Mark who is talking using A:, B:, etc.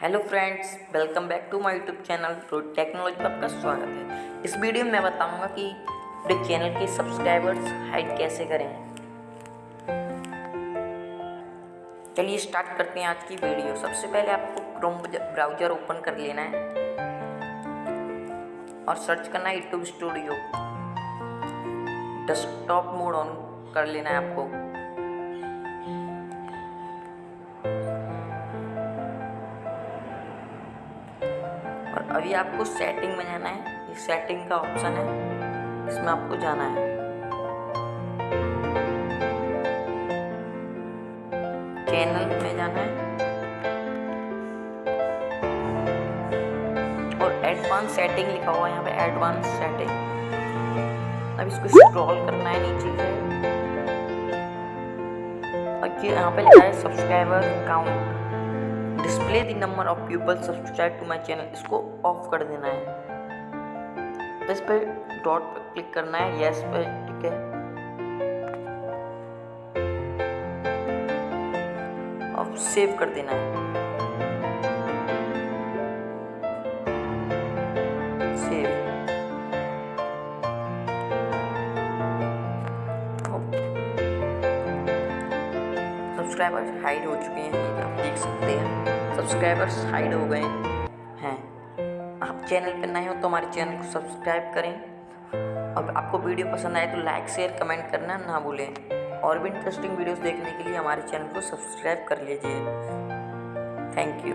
A: Hello friends welcome back to my YouTube channel road technology पर आपका स्वागत है। इस वीडियो में मैं बताऊँगा कि अपने चैनल के सब्सक्राइबर्स हाइड कैसे करें। चलिए स्टार्ट करते हैं आज की वीडियो। सबसे पहले आपको क्रोम ब्राउज़र ओपन कर लेना है। और सर्च करना है YouTube studio desktop mode on कर लेना है आपको। अभी आपको सेटिंग में जाना है। ये सेटिंग का ऑप्शन है। इसमें आपको जाना है। चैनल में जाना है। और एडवांस सेटिंग लिखा हुआ है यहाँ पे एडवांस सेटिंग अब इसको स्क्रॉल करना है नीचे से। यहाँ पे लिखा है subscriber count display the number of people subscribe to my channel इसको ऑफ़ कर देना है। इस पर डॉट पे क्लिक करना है यस पे ठीक है। अब सेव कर देना है। सेव सब्सक्राइबर्स हाइड हो चुके हैं, आप देख सकते हैं। सब्सक्राइबर्स हाइड हो गए हैं। आप चैनल पर नए हो तो हमारे चैनल को सब्सक्राइब करें। और आपको वीडियो पसंद आए तो लाइक शेयर कमेंट करना ना भूलें। और भी इंटरेस्टिंग वीडियोस देखने के लिए हमारे चैनल को सब्सक्राइब कर लीजिए। Thank you